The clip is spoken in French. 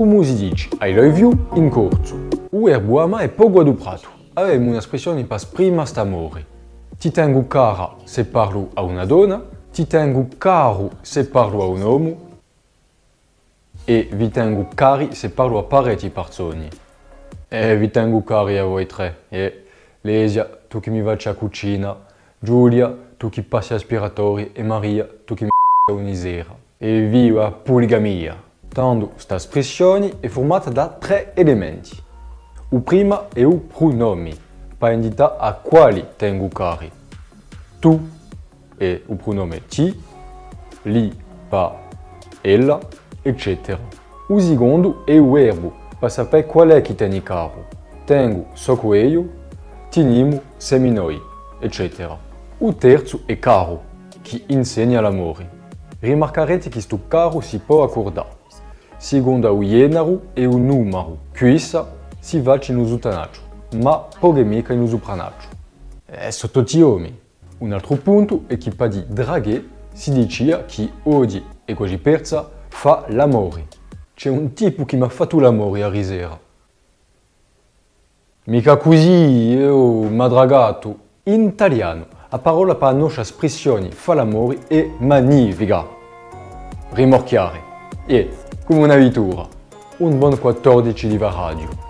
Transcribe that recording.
Come si dice I love you in corso. O erbo ama è poco adoprato. Avemo un'espressione pas prima st'amore. Ti tengo cara se parlo a una donna, ti tengo caro se parlo a un uomo e vi tengo cari se parlo a parecchi persone. E vi tengo cari a voi tre. E Lesia, tu che mi facci a cucina, Giulia, tu che passi aspiratori e Maria, tu che mi a unisera. E viva poligamia! Tendo estas pressioni é formada da três elementos. O primeiro é o pronome, para indicar a qual tengo o carro. Tu é o pronome ti, li pa ela, etc. O segundo é o verbo, para saber qual é que tem o carro. Tenho, socoelho, tinimo, seminoi, etc. O terzo é carro, que ensina l'amore. Rimarcarete que isto carro se pode acordar. Secondo o genero e o numero. Questa si va in uso tanaccio, ma poche mica in uso pranaccio. È sotto tiomi. Un altro punto è che per di draghe si dice che oggi e così persa fa l'amore. C'è un tipo che mi ha fatto l'amore a risera. Mica così, io mi ha dragato. In italiano, la parola per la nostra espressione fa l'amore è magnifica. Rimorchiare. E, come una vittura, un buon 14 di radio.